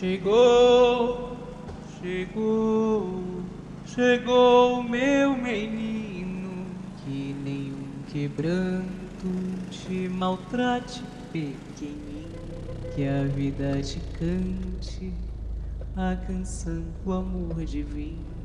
Chegou, chegou, chegou meu menino, que nenhum quebranto te maltrate, pequenino, que a vida te cante a canção do amor divino.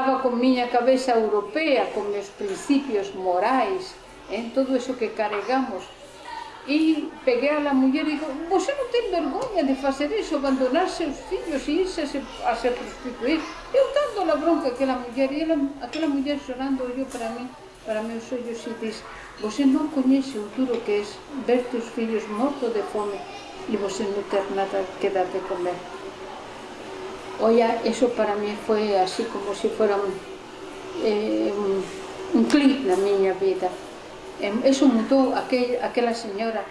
estaba con miña cabeza europea, con meus principios morais, en todo eso que carregamos. E peguei a la muller e digo, você non ten vergoña de facer iso, abandonar seus fillos e irse a se, a se prostituir. Eu tanto la bronca que la muller, e ela, aquela muller chorando olhou para mí, para meus ollos e diz, você non coñece o duro que é ver teus fillos morto de fome e você non ter nada que dar de comer. Oya, eso para mí foi así como se si fuera un, eh, un, un clic na miña vida. Eso mudou aquel, aquela señora,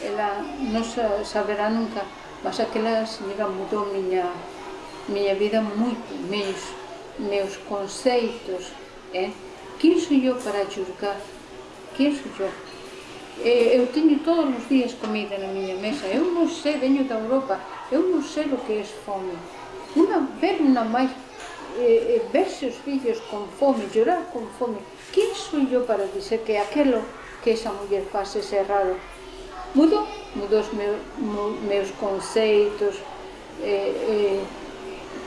ela non saberá nunca, mas aquela señora mudou miña, miña vida moito, meus, meus conceitos. Eh? Quén sou eu para julgar? Quén sou eu? eh, eu teño todos os días comida na miña mesa, eu non sei, veño da Europa, eu non sei o que é fome. Uma, ver uma mãe, eh, ver seus filhos com fome, chorar com fome, quem sou eu para dizer que aquilo que essa mulher faz é errado? Mudou, mudou os meus, meus conceitos, eh, eh,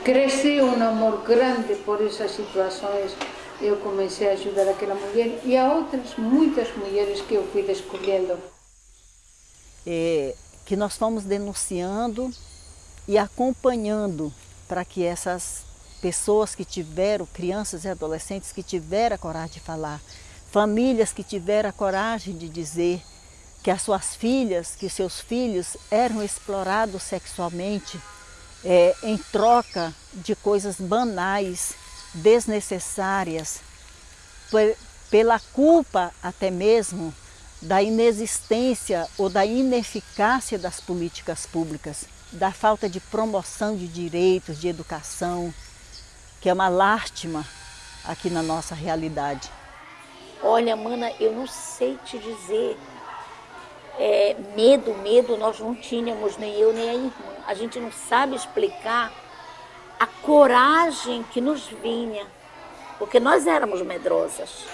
cresceu um amor grande por essas situações. Eu comecei a ajudar aquela mulher e a outras muitas mulheres que eu fui descobrindo. É, que nós fomos denunciando e acompanhando para que essas pessoas que tiveram, crianças e adolescentes que tiveram a coragem de falar, famílias que tiveram a coragem de dizer que as suas filhas, que seus filhos eram explorados sexualmente é, em troca de coisas banais, desnecessárias, pela culpa até mesmo da inexistência ou da ineficácia das políticas públicas da falta de promoção de direitos, de educação, que é uma lástima aqui na nossa realidade. Olha, mana, eu não sei te dizer. É, medo, medo nós não tínhamos, nem eu nem a irmã. A gente não sabe explicar a coragem que nos vinha, porque nós éramos medrosas.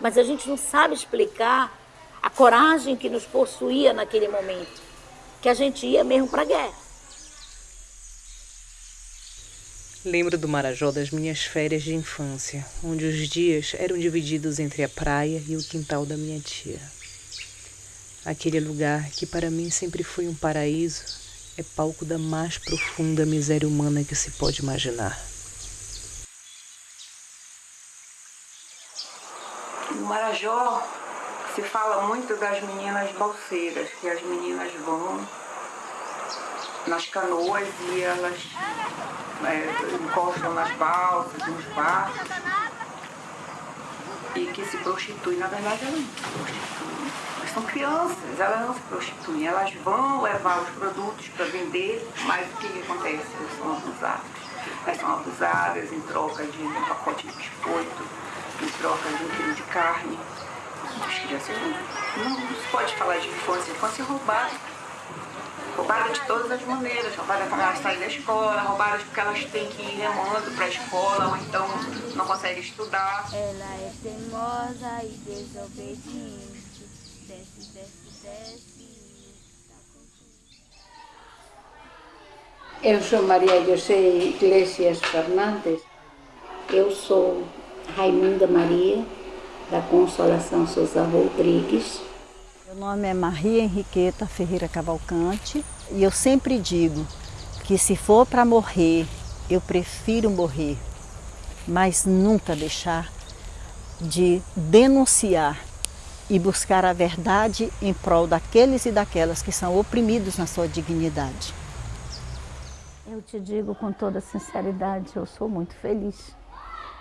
Mas a gente não sabe explicar a coragem que nos possuía naquele momento que a gente ia mesmo para a guerra. Lembro do Marajó das minhas férias de infância, onde os dias eram divididos entre a praia e o quintal da minha tia. Aquele lugar que para mim sempre foi um paraíso é palco da mais profunda miséria humana que se pode imaginar. No Marajó se fala muito das meninas balseiras, que as meninas vão nas canoas e elas é, encostam nas balsas, nos barcos e que se prostituem. Na verdade, elas não se prostituem. Elas são crianças, elas não se prostituem. Elas vão levar os produtos para vender, mas o que acontece? Elas são abusadas. Elas são abusadas em troca de um pacote de biscoito, em troca de um quilo de carne não, não se pode falar de infância, infância é roubada. Roubada de todas as maneiras, roubada quando elas saem da escola, roubada porque elas têm que ir remando para a escola ou então não conseguem estudar. Ela é teimosa e desobediente, desce, desce, desce. Eu sou Maria José Iglesias Fernandes. Eu sou Raimunda Maria da Consolação Souza Rodrigues. Meu nome é Maria Henriqueta Ferreira Cavalcante e eu sempre digo que se for para morrer, eu prefiro morrer, mas nunca deixar de denunciar e buscar a verdade em prol daqueles e daquelas que são oprimidos na sua dignidade. Eu te digo com toda sinceridade, eu sou muito feliz.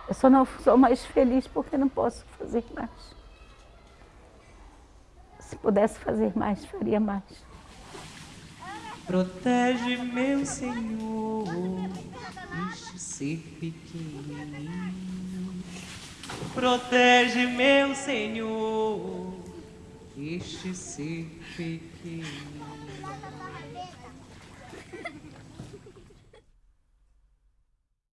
Eu só não sou mais feliz porque não posso fazer mais. Se pudesse fazer mais, faria mais. Protege, meu Senhor, este ser pequenino. Protege, meu Senhor, este ser pequenino.